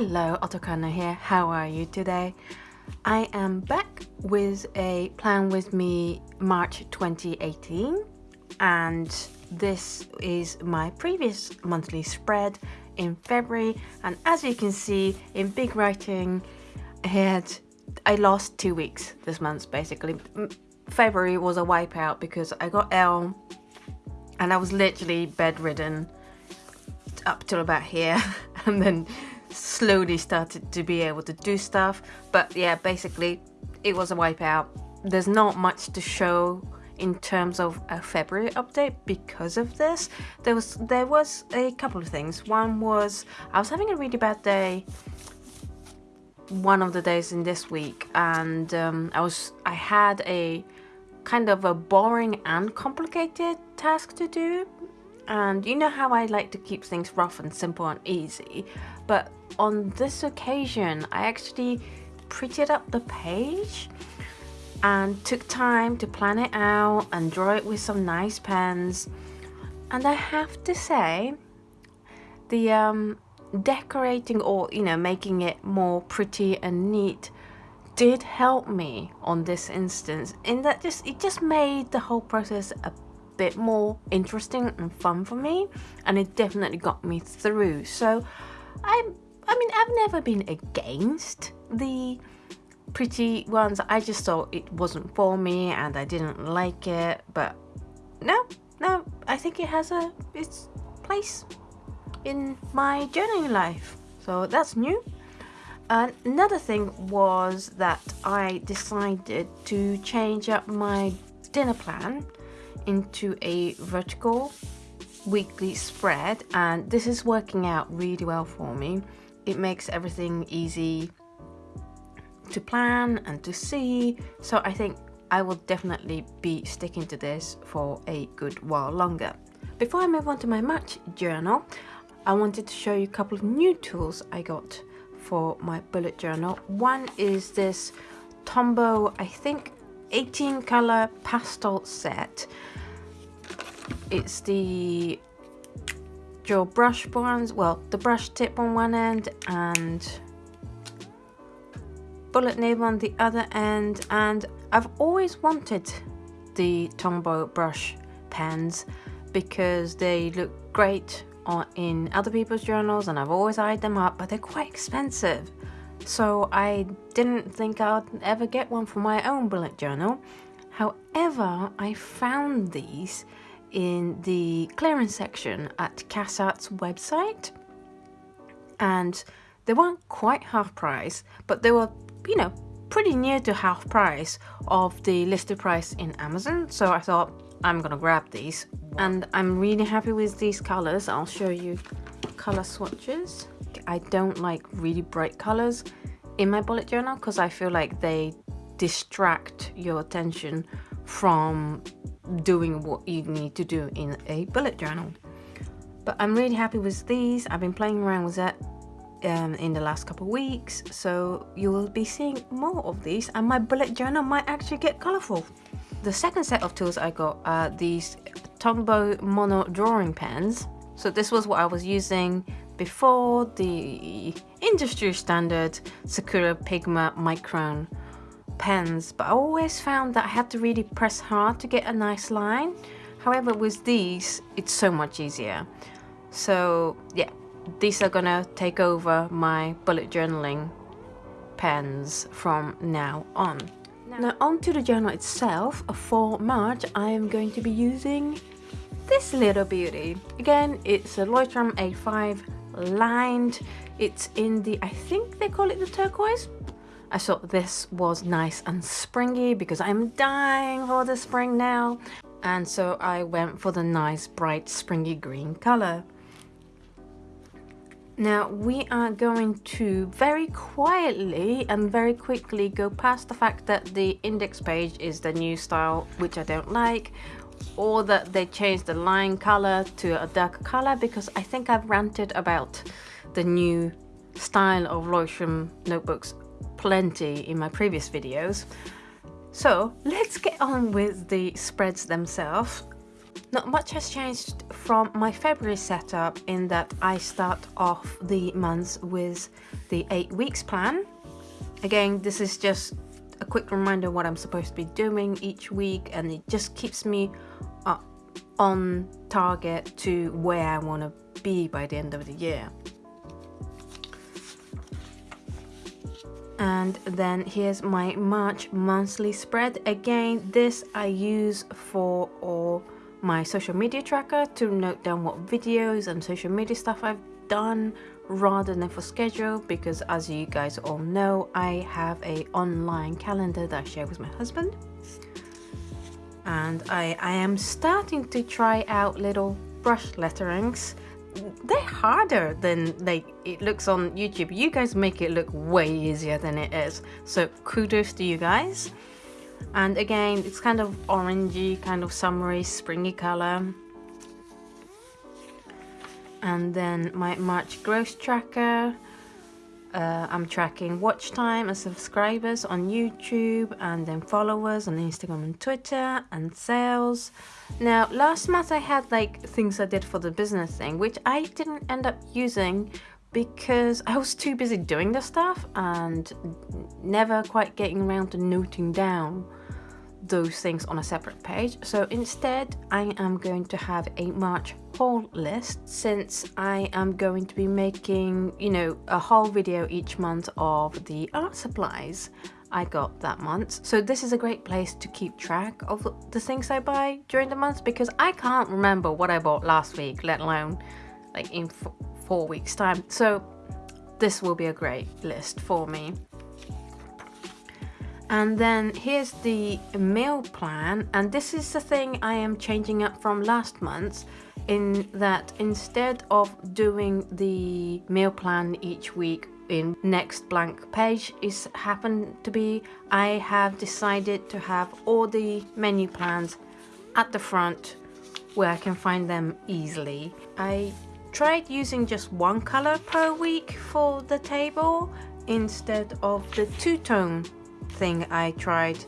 Hello, Otokana here. How are you today? I am back with a Plan With Me March 2018 and this is my previous monthly spread in February and as you can see in big writing I had I lost two weeks this month basically. February was a wipeout because I got ill and I was literally bedridden up till about here and then slowly started to be able to do stuff but yeah basically it was a wipeout. There's not much to show in terms of a February update because of this. There was there was a couple of things. One was I was having a really bad day one of the days in this week and um, I was I had a kind of a boring and complicated task to do. And you know how I like to keep things rough and simple and easy but on this occasion I actually prettied up the page and took time to plan it out and draw it with some nice pens. And I have to say the um, decorating or you know making it more pretty and neat did help me on this instance in that just it just made the whole process a bit more interesting and fun for me. And it definitely got me through. So I I mean I've never been against the pretty ones. I just thought it wasn't for me and I didn't like it but no no I think it has a its place in my journeying life. So that's new. Another thing was that I decided to change up my dinner plan into a vertical weekly spread and this is working out really well for me it makes everything easy to plan and to see. So I think I will definitely be sticking to this for a good while longer. Before I move on to my March journal I wanted to show you a couple of new tools I got for my bullet journal. One is this Tombow I think 18 color pastel set. It's the dual brush ones well the brush tip on one end and bullet nib on the other end. And I've always wanted the Tombow brush pens because they look great on, in other people's journals and I've always eyed them up but they're quite expensive. So I didn't think I'd ever get one for my own bullet journal. However I found these in the clearance section at Cass Art's website. And they weren't quite half price but they were you know pretty near to half price of the listed price in Amazon. So I thought I'm gonna grab these. And I'm really happy with these colors. I'll show you color swatches. I don't like really bright colors in my bullet journal because I feel like they distract your attention from doing what you need to do in a bullet journal. But I'm really happy with these. I've been playing around with that um, in the last couple weeks. So you will be seeing more of these and my bullet journal might actually get colorful. The second set of tools I got are these Tombow mono drawing pens. So this was what I was using before the industry standard Sakura Pigma Micron pens but I always found that I had to really press hard to get a nice line. However with these it's so much easier. So yeah these are gonna take over my bullet journaling pens from now on. Now on to the journal itself. For March I am going to be using this little beauty. Again it's a Leuchtturm A5 lined. It's in the I think they call it the turquoise I thought this was nice and springy because I'm dying for the spring now. And so I went for the nice bright springy green color. Now we are going to very quietly and very quickly go past the fact that the index page is the new style, which I don't like, or that they changed the line color to a darker color because I think I've ranted about the new style of Leuchtturm notebooks plenty in my previous videos. So let's get on with the spreads themselves. Not much has changed from my February setup in that I start off the months with the 8 weeks plan. Again, this is just a quick reminder what I'm supposed to be doing each week and it just keeps me uh, on target to where I want to be by the end of the year. And then here's my March monthly spread. Again this I use for all my social media tracker to note down what videos and social media stuff I've done rather than for schedule because as you guys all know I have a online calendar that I share with my husband. And I, I am starting to try out little brush letterings they're harder than like it looks on YouTube. You guys make it look way easier than it is. So kudos to you guys. And again, it's kind of orangey, kind of summery, springy color. And then my March growth tracker. Uh, I'm tracking watch time and subscribers on YouTube and then followers on Instagram and Twitter and sales. Now, last month I had like things I did for the business thing, which I didn't end up using because I was too busy doing the stuff and never quite getting around to noting down those things on a separate page. So instead, I am going to have a March haul list since I am going to be making, you know, a haul video each month of the art supplies I got that month. So this is a great place to keep track of the things I buy during the month because I can't remember what I bought last week, let alone like in four weeks time. So this will be a great list for me. And then here's the meal plan. And this is the thing I am changing up from last month in that instead of doing the meal plan each week in next blank page is happened to be I have decided to have all the menu plans at the front where I can find them easily. I tried using just one color per week for the table instead of the two-tone thing I tried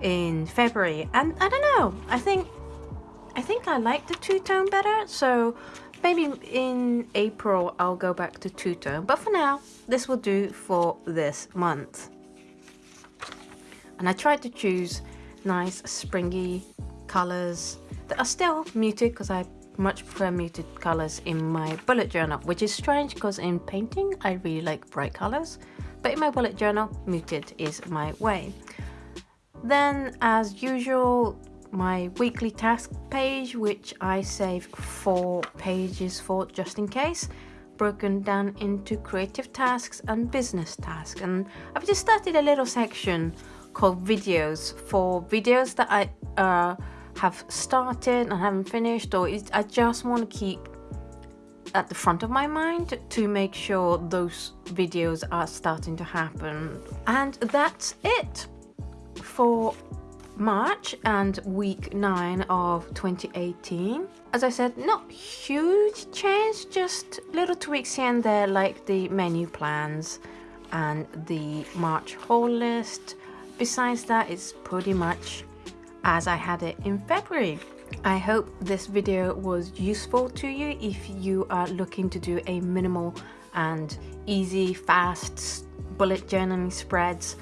in February. And I don't know I think I think I like the two-tone better so maybe in April I'll go back to two-tone. But for now this will do for this month. And I tried to choose nice springy colors that are still muted because I much prefer muted colors in my bullet journal which is strange because in painting I really like bright colors but in my bullet journal muted is my way. Then as usual my weekly task page which I save four pages for just in case broken down into creative tasks and business tasks. And I've just started a little section called videos for videos that I uh, have started and haven't finished or I just want to keep at the front of my mind to make sure those videos are starting to happen and that's it for March and week 9 of 2018. As I said, not huge change, just little tweaks here and there like the menu plans and the March haul list. Besides that, it's pretty much as I had it in February. I hope this video was useful to you if you are looking to do a minimal and easy, fast bullet journaling spreads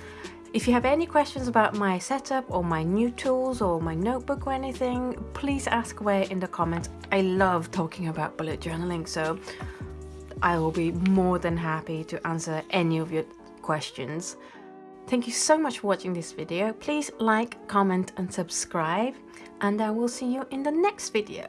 if you have any questions about my setup or my new tools or my notebook or anything, please ask away in the comments. I love talking about bullet journaling, so I will be more than happy to answer any of your questions. Thank you so much for watching this video. Please like, comment and subscribe and I will see you in the next video.